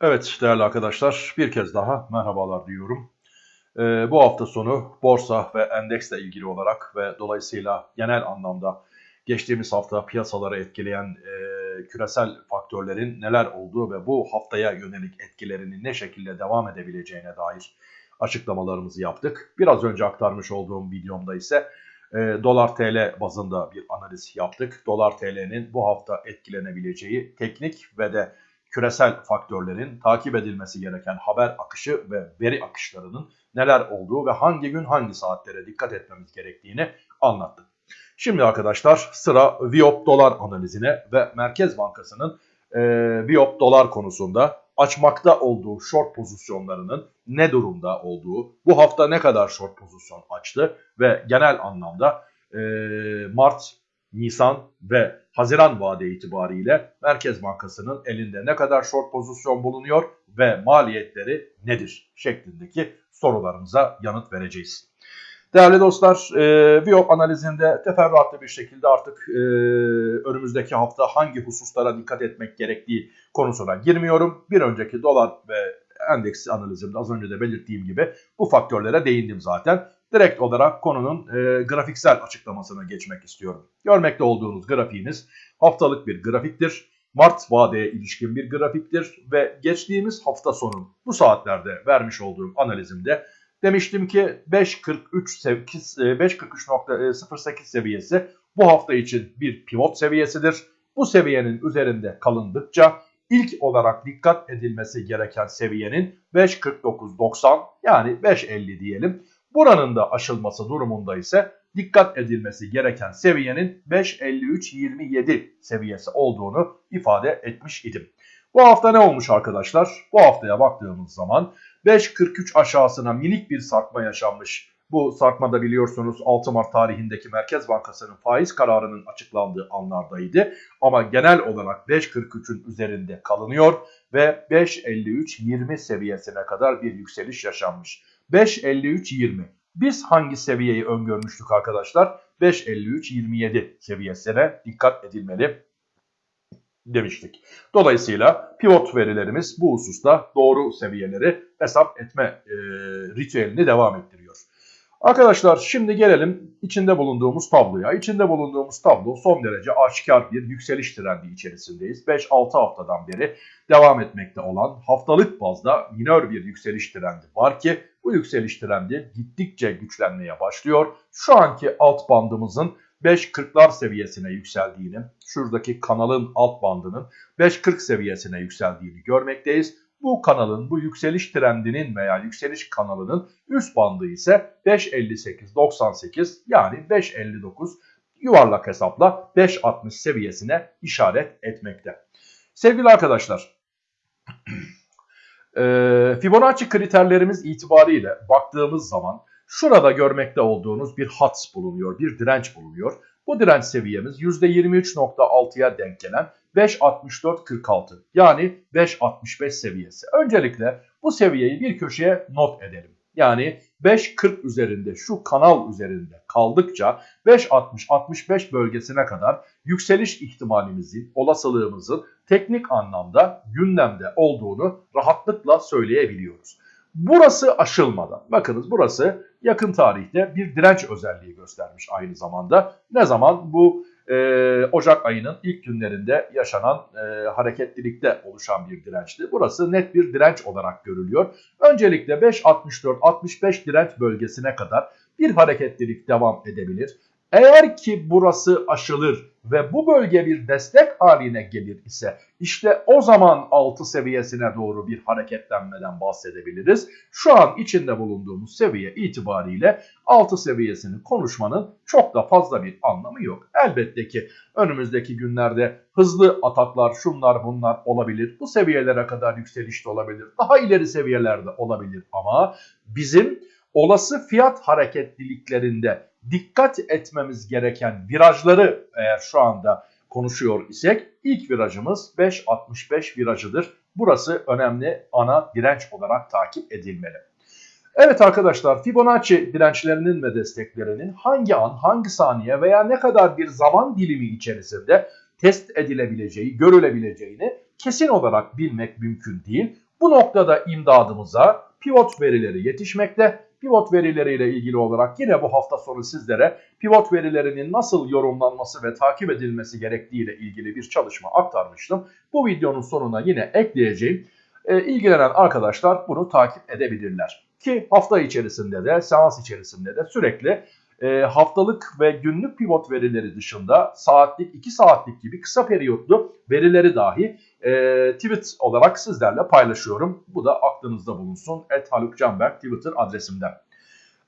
Evet değerli arkadaşlar bir kez daha merhabalar diyorum. Ee, bu hafta sonu borsa ve endeksle ilgili olarak ve dolayısıyla genel anlamda geçtiğimiz hafta piyasaları etkileyen e, küresel faktörlerin neler olduğu ve bu haftaya yönelik etkilerinin ne şekilde devam edebileceğine dair açıklamalarımızı yaptık. Biraz önce aktarmış olduğum videomda ise e, dolar TL bazında bir analiz yaptık. Dolar TL'nin bu hafta etkilenebileceği teknik ve de küresel faktörlerin takip edilmesi gereken haber akışı ve veri akışlarının neler olduğu ve hangi gün hangi saatlere dikkat etmemiz gerektiğini anlattım. Şimdi arkadaşlar sıra Viop dolar analizine ve Merkez Bankası'nın e, Viop dolar konusunda açmakta olduğu short pozisyonlarının ne durumda olduğu, bu hafta ne kadar short pozisyon açtı ve genel anlamda e, Mart, Nisan ve Haziran vade itibariyle Merkez Bankası'nın elinde ne kadar short pozisyon bulunuyor ve maliyetleri nedir şeklindeki sorularımıza yanıt vereceğiz. Değerli dostlar, e, analizinde teferruatlı bir şekilde artık e, önümüzdeki hafta hangi hususlara dikkat etmek gerektiği konusuna girmiyorum. Bir önceki dolar ve endeks analizimde az önce de belirttiğim gibi bu faktörlere değindim zaten. Direkt olarak konunun e, grafiksel açıklamasına geçmek istiyorum. Görmekte olduğunuz grafiğimiz haftalık bir grafiktir. Mart vadeye ilişkin bir grafiktir ve geçtiğimiz hafta sonu bu saatlerde vermiş olduğum analizimde demiştim ki 5.43.08 e, seviyesi bu hafta için bir pivot seviyesidir. Bu seviyenin üzerinde kalındıkça ilk olarak dikkat edilmesi gereken seviyenin 5.49.90 yani 5.50 diyelim. Buranın da aşılması durumunda ise dikkat edilmesi gereken seviyenin 5.53.27 seviyesi olduğunu ifade etmiş idim. Bu hafta ne olmuş arkadaşlar? Bu haftaya baktığımız zaman 5.43 aşağısına minik bir sarkma yaşanmış. Bu sarkmada biliyorsunuz 6 Mart tarihindeki Merkez Bankası'nın faiz kararının açıklandığı anlardaydı. Ama genel olarak 5.43'ün üzerinde kalınıyor ve 5.53-20 seviyesine kadar bir yükseliş yaşanmış. 5.53-20 biz hangi seviyeyi öngörmüştük arkadaşlar? 5.53-27 seviyesine dikkat edilmeli demiştik. Dolayısıyla pivot verilerimiz bu hususta doğru seviyeleri hesap etme e, ritüelini devam ettiriyor. Arkadaşlar şimdi gelelim içinde bulunduğumuz tabloya. İçinde bulunduğumuz tablo son derece aşikar bir yükseliş trendi içerisindeyiz. 5-6 haftadan beri devam etmekte olan haftalık bazda minör bir yükseliş trendi var ki bu yükseliş trendi gittikçe güçlenmeye başlıyor. Şu anki alt bandımızın 5.40'lar seviyesine yükseldiğini, şuradaki kanalın alt bandının 5.40 seviyesine yükseldiğini görmekteyiz. Bu kanalın, bu yükseliş trendinin veya yükseliş kanalının üst bandı ise 5.58.98 yani 5.59 yuvarlak hesapla 5.60 seviyesine işaret etmekte. Sevgili arkadaşlar, Fibonacci kriterlerimiz itibariyle baktığımız zaman şurada görmekte olduğunuz bir hat bulunuyor, bir direnç bulunuyor. Bu direnç seviyemiz %23.6'ya denk gelen 5.64.46 yani 5.65 seviyesi. Öncelikle bu seviyeyi bir köşeye not edelim. Yani 5.40 üzerinde şu kanal üzerinde kaldıkça 5.60-65 bölgesine kadar yükseliş ihtimalimizin, olasılığımızın teknik anlamda gündemde olduğunu rahatlıkla söyleyebiliyoruz. Burası aşılmadan, bakınız burası yakın tarihte bir direnç özelliği göstermiş aynı zamanda. Ne zaman? Bu e, Ocak ayının ilk günlerinde yaşanan e, hareketlilikte oluşan bir dirençti. Burası net bir direnç olarak görülüyor. Öncelikle 5.64-65 direnç bölgesine kadar bir hareketlilik devam edebilir. Eğer ki burası aşılır ve bu bölge bir destek haline gelir ise işte o zaman 6 seviyesine doğru bir hareketlenmeden bahsedebiliriz. Şu an içinde bulunduğumuz seviye itibariyle 6 seviyesini konuşmanın çok da fazla bir anlamı yok. Elbette ki önümüzdeki günlerde hızlı ataklar şunlar bunlar olabilir. Bu seviyelere kadar yükseliş de olabilir. Daha ileri seviyelerde olabilir ama bizim olası fiyat hareketliliklerinde dikkat etmemiz gereken virajları eğer şu anda konuşuyor isek ilk virajımız 5.65 virajıdır. Burası önemli ana direnç olarak takip edilmeli. Evet arkadaşlar Fibonacci dirençlerinin ve desteklerinin hangi an, hangi saniye veya ne kadar bir zaman dilimi içerisinde test edilebileceği, görülebileceğini kesin olarak bilmek mümkün değil. Bu noktada imdadımıza pivot verileri yetişmekte. Pivot verileriyle ilgili olarak yine bu hafta sonu sizlere pivot verilerinin nasıl yorumlanması ve takip edilmesi gerektiğiyle ilgili bir çalışma aktarmıştım. Bu videonun sonuna yine ekleyeceğim. E, ilgilenen arkadaşlar bunu takip edebilirler. Ki hafta içerisinde de seans içerisinde de sürekli e, haftalık ve günlük pivot verileri dışında saatlik, 2 saatlik gibi kısa periyotlu verileri dahi e, tweet olarak sizlerle paylaşıyorum. Bu da aklınızda bulunsun. Et Haluk Canberk Twitter adresimden.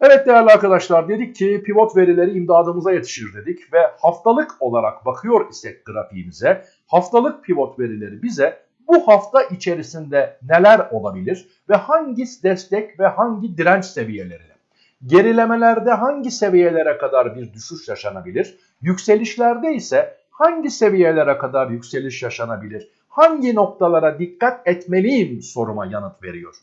Evet değerli arkadaşlar dedik ki pivot verileri imdadımıza yetişir dedik ve haftalık olarak bakıyor isek grafiğimize haftalık pivot verileri bize bu hafta içerisinde neler olabilir ve hangi destek ve hangi direnç seviyeleri Gerilemelerde hangi seviyelere kadar bir düşüş yaşanabilir? Yükselişlerde ise hangi seviyelere kadar yükseliş yaşanabilir? Hangi noktalara dikkat etmeliyim soruma yanıt veriyor.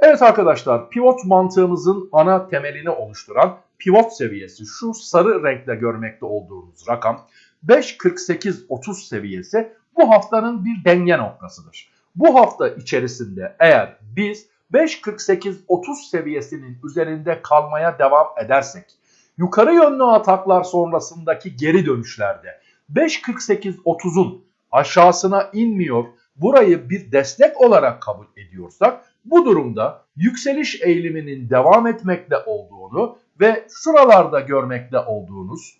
Evet arkadaşlar pivot mantığımızın ana temelini oluşturan pivot seviyesi şu sarı renkle görmekte olduğunuz rakam 5.48.30 seviyesi bu haftanın bir denge noktasıdır. Bu hafta içerisinde eğer biz 5.48-30 seviyesinin üzerinde kalmaya devam edersek yukarı yönlü ataklar sonrasındaki geri dönüşlerde 5.48-30'un aşağısına inmiyor burayı bir destek olarak kabul ediyorsak bu durumda yükseliş eğiliminin devam etmekte olduğunu ve şuralarda görmekte olduğunuz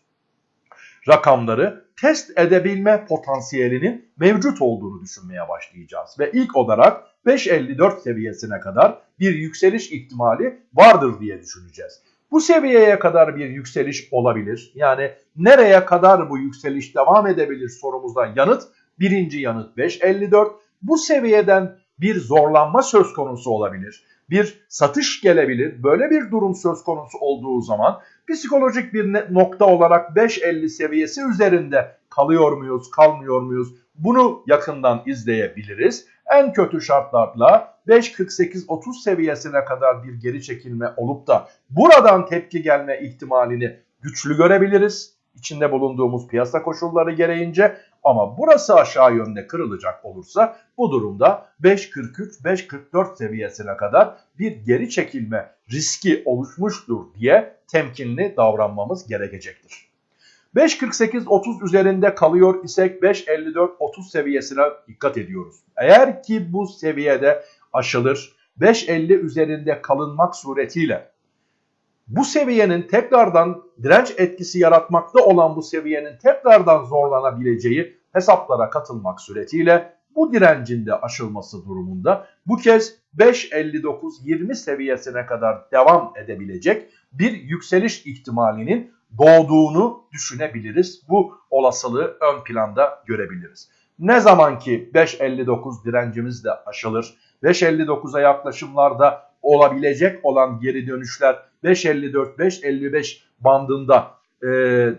rakamları test edebilme potansiyelinin mevcut olduğunu düşünmeye başlayacağız. Ve ilk olarak 5.54 seviyesine kadar bir yükseliş ihtimali vardır diye düşüneceğiz. Bu seviyeye kadar bir yükseliş olabilir. Yani nereye kadar bu yükseliş devam edebilir sorumuzdan yanıt. Birinci yanıt 5.54. Bu seviyeden bir zorlanma söz konusu olabilir. Bir satış gelebilir. Böyle bir durum söz konusu olduğu zaman psikolojik bir nokta olarak 5.50 seviyesi üzerinde kalıyor muyuz, kalmıyor muyuz? Bunu yakından izleyebiliriz. En kötü şartlarla 5.48-30 seviyesine kadar bir geri çekilme olup da buradan tepki gelme ihtimalini güçlü görebiliriz. İçinde bulunduğumuz piyasa koşulları gereğince ama burası aşağı yönde kırılacak olursa bu durumda 5.43-5.44 seviyesine kadar bir geri çekilme riski oluşmuştur diye temkinli davranmamız gerekecektir. 5.48-30 üzerinde kalıyor isek 5.54-30 seviyesine dikkat ediyoruz. Eğer ki bu seviyede aşılır 5.50 üzerinde kalınmak suretiyle bu seviyenin tekrardan direnç etkisi yaratmakta olan bu seviyenin tekrardan zorlanabileceği hesaplara katılmak suretiyle bu direncin de aşılması durumunda bu kez 5.59-20 seviyesine kadar devam edebilecek bir yükseliş ihtimalinin doğduğunu düşünebiliriz. Bu olasılığı ön planda görebiliriz. Ne zaman ki 5.59 direncimiz de aşılır, 5.59'a yaklaşımlarda olabilecek olan geri dönüşler 5.54-5.55 bandında e,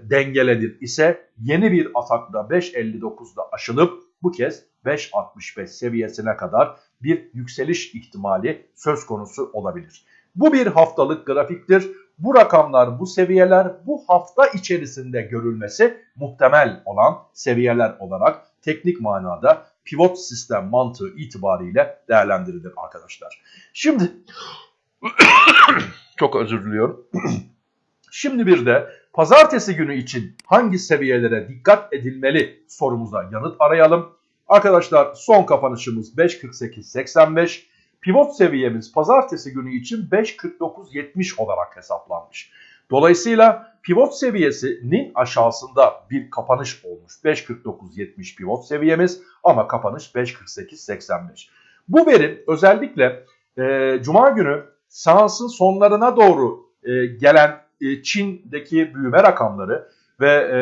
dengelenir ise yeni bir atakla 5.59'da aşılıp bu kez 5.65 seviyesine kadar bir yükseliş ihtimali söz konusu olabilir. Bu bir haftalık grafiktir. Bu rakamlar, bu seviyeler bu hafta içerisinde görülmesi muhtemel olan seviyeler olarak teknik manada pivot sistem mantığı itibariyle değerlendirilir arkadaşlar. Şimdi çok özür diliyorum. Şimdi bir de pazartesi günü için hangi seviyelere dikkat edilmeli sorumuza yanıt arayalım. Arkadaşlar son kapanışımız 5.48.85. Pivot seviyemiz pazartesi günü için 5.49.70 olarak hesaplanmış. Dolayısıyla pivot seviyesinin aşağısında bir kapanış olmuş. 5.49.70 pivot seviyemiz ama kapanış 5.48.85. Bu veri özellikle e, Cuma günü seansın sonlarına doğru e, gelen e, Çin'deki büyüme rakamları ve e,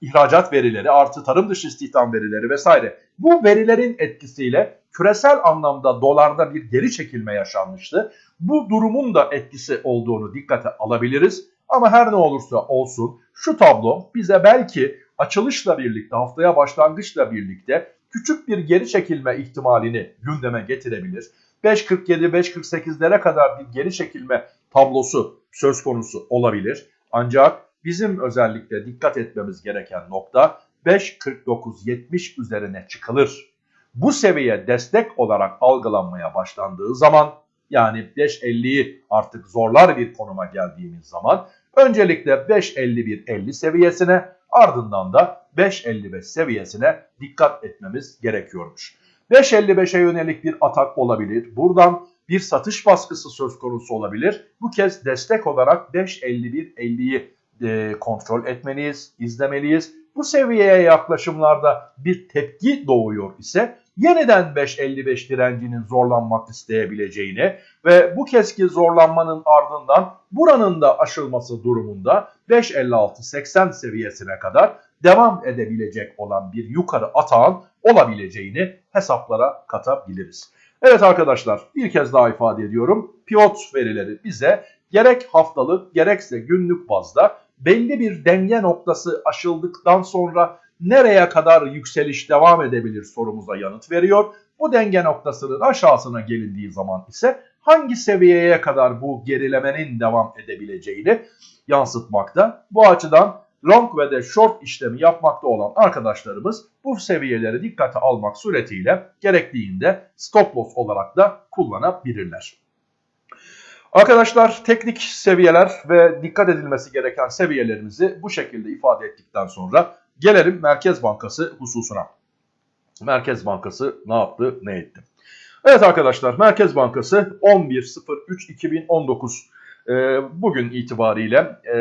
ihracat verileri artı tarım dışı istihdam verileri vesaire bu verilerin etkisiyle küresel anlamda dolarda bir geri çekilme yaşanmıştı. Bu durumun da etkisi olduğunu dikkate alabiliriz. Ama her ne olursa olsun şu tablo bize belki açılışla birlikte haftaya başlangıçla birlikte küçük bir geri çekilme ihtimalini gündeme getirebilir. 5.47-5.48'lere kadar bir geri çekilme tablosu söz konusu olabilir. Ancak bizim özellikle dikkat etmemiz gereken nokta 5.49-70 üzerine çıkılır. Bu seviye destek olarak algılanmaya başlandığı zaman yani 5.50'yi artık zorlar bir konuma geldiğimiz zaman öncelikle 5.51.50 seviyesine ardından da 5.55 seviyesine dikkat etmemiz gerekiyormuş. 5.55'e yönelik bir atak olabilir. Buradan bir satış baskısı söz konusu olabilir. Bu kez destek olarak 5.51.50'yi e, kontrol etmeliyiz, izlemeliyiz. Bu seviyeye yaklaşımlarda bir tepki doğuyor ise yeniden 5.55 direncinin zorlanmak isteyebileceğini ve bu keski zorlanmanın ardından buranın da aşılması durumunda 5.56-80 seviyesine kadar devam edebilecek olan bir yukarı atağın olabileceğini hesaplara katabiliriz. Evet arkadaşlar bir kez daha ifade ediyorum. Pivot verileri bize gerek haftalık gerekse günlük bazda belli bir denge noktası aşıldıktan sonra nereye kadar yükseliş devam edebilir sorumuza yanıt veriyor. Bu denge noktasının aşağısına gelindiği zaman ise hangi seviyeye kadar bu gerilemenin devam edebileceğini yansıtmakta. Bu açıdan long ve de short işlemi yapmakta olan arkadaşlarımız bu seviyeleri dikkate almak suretiyle gerektiğinde stop loss olarak da kullanabilirler. Arkadaşlar teknik seviyeler ve dikkat edilmesi gereken seviyelerimizi bu şekilde ifade ettikten sonra gelelim Merkez Bankası hususuna. Merkez Bankası ne yaptı ne etti? Evet arkadaşlar Merkez Bankası 11.03.2019 e, bugün itibariyle e,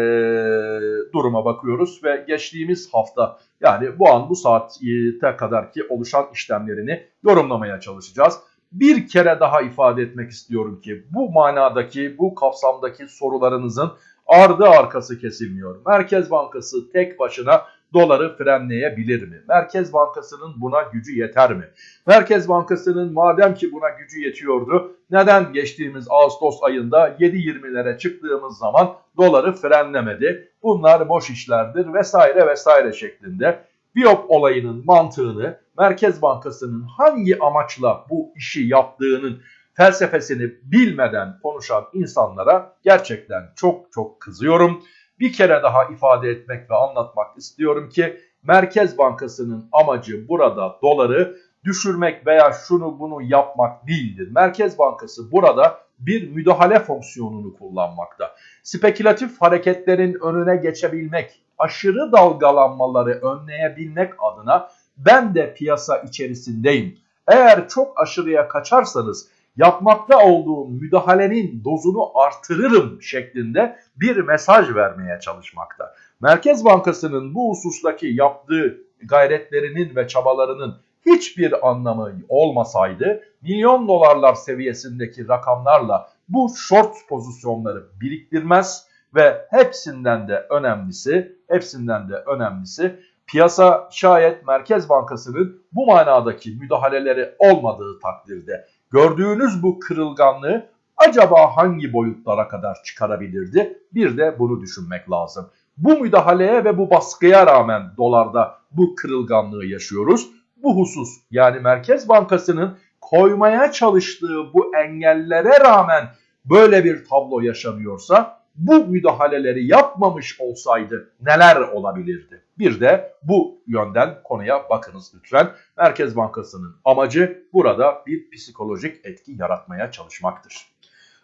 duruma bakıyoruz ve geçtiğimiz hafta yani bu an bu saate kadar ki oluşan işlemlerini yorumlamaya çalışacağız bir kere daha ifade etmek istiyorum ki bu manadaki, bu kapsamdaki sorularınızın ardı arkası kesilmiyor. Merkez Bankası tek başına doları frenleyebilir mi? Merkez Bankası'nın buna gücü yeter mi? Merkez Bankası'nın madem ki buna gücü yetiyordu neden geçtiğimiz Ağustos ayında 7.20'lere çıktığımız zaman doları frenlemedi? Bunlar boş işlerdir vesaire vesaire şeklinde Biop olayının mantığını Merkez Bankası'nın hangi amaçla bu işi yaptığının felsefesini bilmeden konuşan insanlara gerçekten çok çok kızıyorum. Bir kere daha ifade etmek ve anlatmak istiyorum ki Merkez Bankası'nın amacı burada doları düşürmek veya şunu bunu yapmak değildir. Merkez Bankası burada bir müdahale fonksiyonunu kullanmakta. Spekülatif hareketlerin önüne geçebilmek, aşırı dalgalanmaları önleyebilmek adına ben de piyasa içerisindeyim. Eğer çok aşırıya kaçarsanız yapmakta olduğum müdahalenin dozunu artırırım şeklinde bir mesaj vermeye çalışmakta. Merkez Bankası'nın bu husustaki yaptığı gayretlerinin ve çabalarının hiçbir anlamı olmasaydı milyon dolarlar seviyesindeki rakamlarla bu short pozisyonları biriktirmez ve hepsinden de önemlisi, hepsinden de önemlisi piyasa şayet Merkez Bankası'nın bu manadaki müdahaleleri olmadığı takdirde gördüğünüz bu kırılganlığı acaba hangi boyutlara kadar çıkarabilirdi? Bir de bunu düşünmek lazım. Bu müdahaleye ve bu baskıya rağmen dolarda bu kırılganlığı yaşıyoruz. Bu husus yani Merkez Bankası'nın koymaya çalıştığı bu engellere rağmen böyle bir tablo yaşanıyorsa bu müdahaleleri yapmamış olsaydı neler olabilirdi? Bir de bu yönden konuya bakınız lütfen. Merkez Bankası'nın amacı burada bir psikolojik etki yaratmaya çalışmaktır.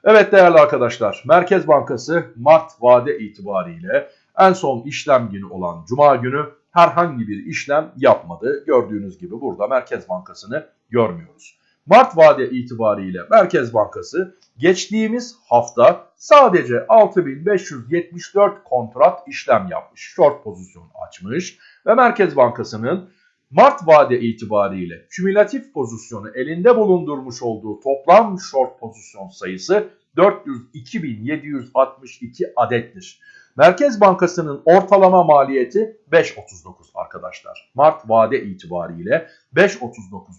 Evet değerli arkadaşlar Merkez Bankası Mart vade itibariyle en son işlem günü olan Cuma günü herhangi bir işlem yapmadı. Gördüğünüz gibi burada Merkez Bankası'nı görmüyoruz. Mart vade itibariyle Merkez Bankası geçtiğimiz hafta sadece 6574 kontrat işlem yapmış. Short pozisyon açmış ve Merkez Bankası'nın Mart vade itibariyle kümülatif pozisyonu elinde bulundurmuş olduğu toplam short pozisyon sayısı 402.762 adettir. Merkez Bankası'nın ortalama maliyeti 5.39 arkadaşlar. Mart vade itibariyle 5.39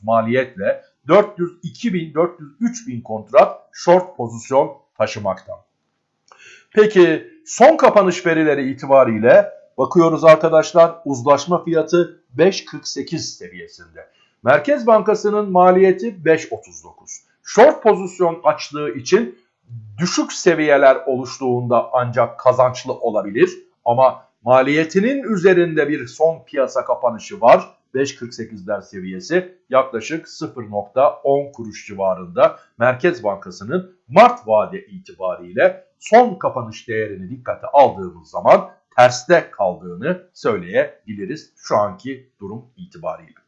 maliyetle 402 bin 403 bin kontrat short pozisyon taşımakta. Peki son kapanış verileri itibariyle bakıyoruz arkadaşlar uzlaşma fiyatı 5.48 seviyesinde. Merkez Bankası'nın maliyeti 5.39. Short pozisyon açtığı için düşük seviyeler oluştuğunda ancak kazançlı olabilir ama maliyetinin üzerinde bir son piyasa kapanışı var 5.48'ler seviyesi yaklaşık 0.10 kuruş civarında Merkez Bankası'nın Mart vade itibariyle son kapanış değerini dikkate aldığımız zaman terste kaldığını söyleyebiliriz şu anki durum itibariyle.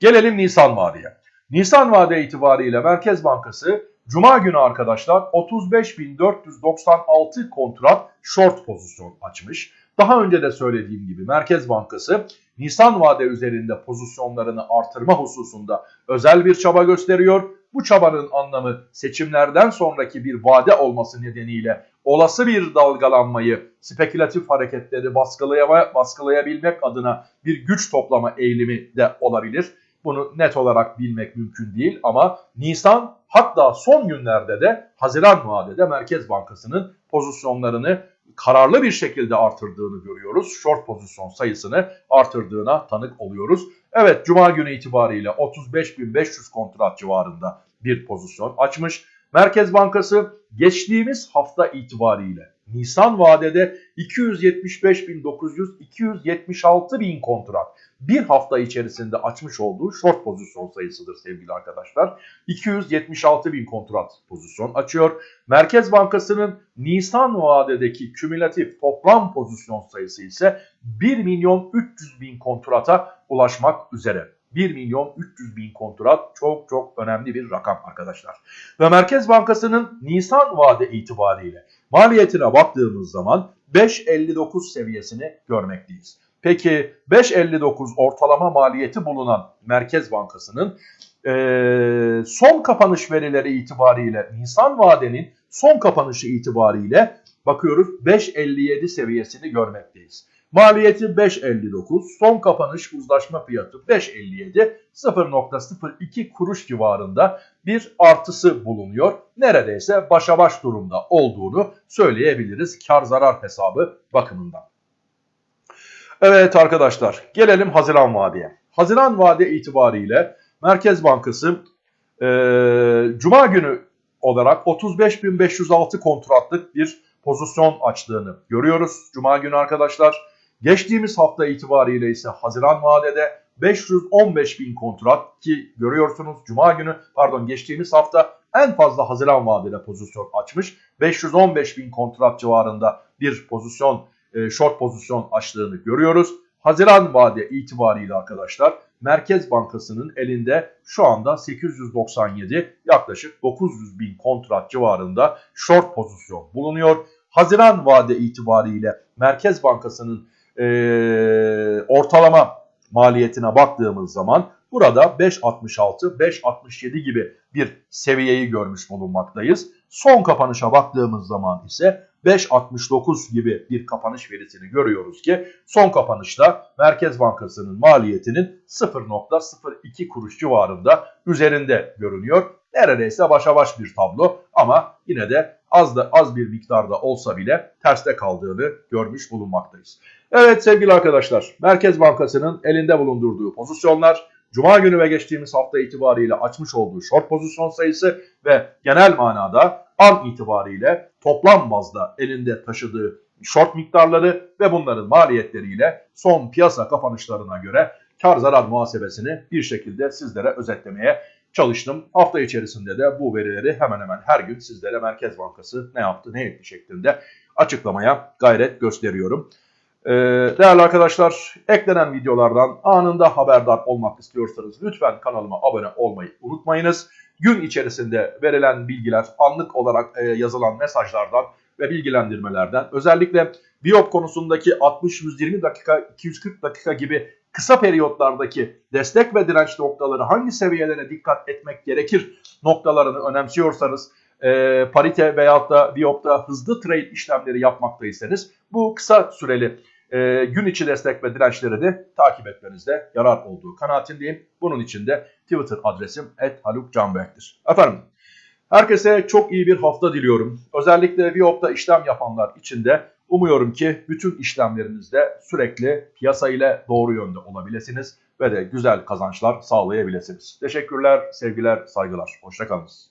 Gelelim Nisan vadeye. Nisan vade itibariyle Merkez Bankası Cuma günü arkadaşlar 35.496 kontrat short pozisyon açmış. Daha önce de söylediğim gibi Merkez Bankası Nisan vade üzerinde pozisyonlarını artırma hususunda özel bir çaba gösteriyor. Bu çabanın anlamı seçimlerden sonraki bir vade olması nedeniyle olası bir dalgalanmayı, spekülatif hareketleri baskılaya, baskılayabilmek adına bir güç toplama eğilimi de olabilir. Bunu net olarak bilmek mümkün değil ama Nisan hatta son günlerde de Haziran vadede Merkez Bankası'nın pozisyonlarını kararlı bir şekilde artırdığını görüyoruz. Short pozisyon sayısını artırdığına tanık oluyoruz. Evet Cuma günü itibariyle 35.500 kontrat civarında bir pozisyon açmış. Merkez Bankası geçtiğimiz hafta itibariyle Nisan vadede 275.900 bin kontrat bir hafta içerisinde açmış olduğu short pozisyon sayısıdır sevgili arkadaşlar. 276 bin kontrat pozisyon açıyor. Merkez Bankası'nın Nisan vadedeki kümülatif toplam pozisyon sayısı ise 1 milyon 300 bin kontrata ulaşmak üzere. 1 milyon 300 bin kontrat çok çok önemli bir rakam arkadaşlar. Ve Merkez Bankası'nın Nisan vade itibariyle maliyetine baktığımız zaman 5.59 seviyesini görmekteyiz. Peki 5.59 ortalama maliyeti bulunan Merkez Bankası'nın e, son kapanış verileri itibariyle Nisan vadenin son kapanışı itibariyle bakıyoruz 5.57 seviyesini görmekteyiz. Maliyeti 5.59, son kapanış uzlaşma fiyatı 5.57, 0.02 kuruş civarında bir artısı bulunuyor. Neredeyse başa baş durumda olduğunu söyleyebiliriz kar zarar hesabı bakımından. Evet arkadaşlar gelelim Haziran vadeye. Haziran vade itibariyle Merkez Bankası e, Cuma günü olarak 35.506 kontratlık bir pozisyon açtığını görüyoruz. Cuma günü arkadaşlar. Geçtiğimiz hafta itibariyle ise Haziran vadede 515 bin kontrat ki görüyorsunuz Cuma günü pardon geçtiğimiz hafta en fazla Haziran vadede pozisyon açmış. 515 bin kontrat civarında bir pozisyon e, short pozisyon açtığını görüyoruz. Haziran vade itibariyle arkadaşlar Merkez Bankası'nın elinde şu anda 897 yaklaşık 900 bin kontrat civarında short pozisyon bulunuyor. Haziran vade itibariyle Merkez Bankası'nın e, ortalama maliyetine baktığımız zaman burada 5.66, 5.67 gibi bir seviyeyi görmüş bulunmaktayız. Son kapanışa baktığımız zaman ise 5.69 gibi bir kapanış verisini görüyoruz ki son kapanışta Merkez Bankası'nın maliyetinin 0.02 kuruş civarında üzerinde görünüyor. Neredeyse başa baş bir tablo ama yine de az da az bir miktarda olsa bile terste kaldığını görmüş bulunmaktayız. Evet sevgili arkadaşlar Merkez Bankası'nın elinde bulundurduğu pozisyonlar Cuma günü ve geçtiğimiz hafta itibariyle açmış olduğu short pozisyon sayısı ve genel manada an itibariyle toplam bazda elinde taşıdığı short miktarları ve bunların maliyetleriyle son piyasa kapanışlarına göre kar zarar muhasebesini bir şekilde sizlere özetlemeye çalıştım. Hafta içerisinde de bu verileri hemen hemen her gün sizlere Merkez Bankası ne yaptı ne etti şeklinde açıklamaya gayret gösteriyorum. Ee, değerli arkadaşlar eklenen videolardan anında haberdar olmak istiyorsanız lütfen kanalıma abone olmayı unutmayınız. Gün içerisinde verilen bilgiler anlık olarak e, yazılan mesajlardan ve bilgilendirmelerden özellikle biyop konusundaki 60-120 dakika 240 dakika gibi kısa periyotlardaki destek ve direnç noktaları hangi seviyelere dikkat etmek gerekir noktalarını önemsiyorsanız e, parite veyahut da biyopta hızlı trade işlemleri yapmaktaysanız bu kısa süreli e, gün içi destek ve dirençleri de takip etmenizde yarar olduğu kanaatindeyim. Bunun için de Twitter adresim @halukcanberk'tir. Efendim herkese çok iyi bir hafta diliyorum. Özellikle Viop'ta işlem yapanlar için de umuyorum ki bütün işlemlerinizde sürekli piyasa ile doğru yönde olabilirsiniz ve de güzel kazançlar sağlayabilirsiniz. Teşekkürler, sevgiler, saygılar. Hoşçakalınız.